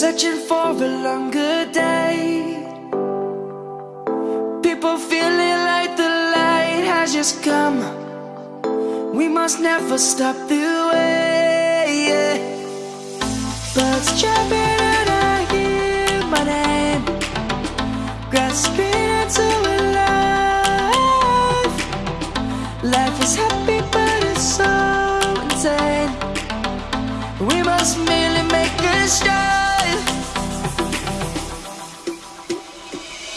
Searching for a longer day. People feeling like the light has just come. We must never stop the way. Birds chirping and I hear my name, grasping into a life. Life is happy, but it's so insane. We must merely make a start.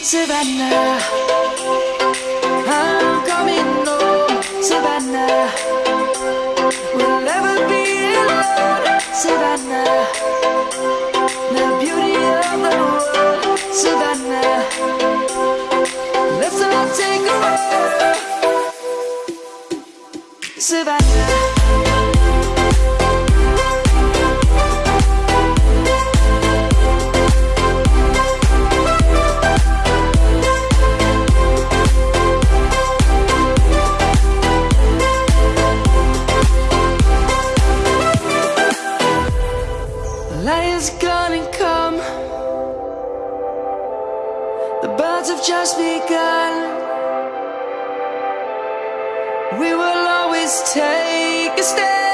Savannah, I'm coming home. Savannah, we'll never be alone. Savannah, the beauty of the world. Savannah, let's all take a walk. Savannah. light is gonna come. The birds have just begun. We will always take a stand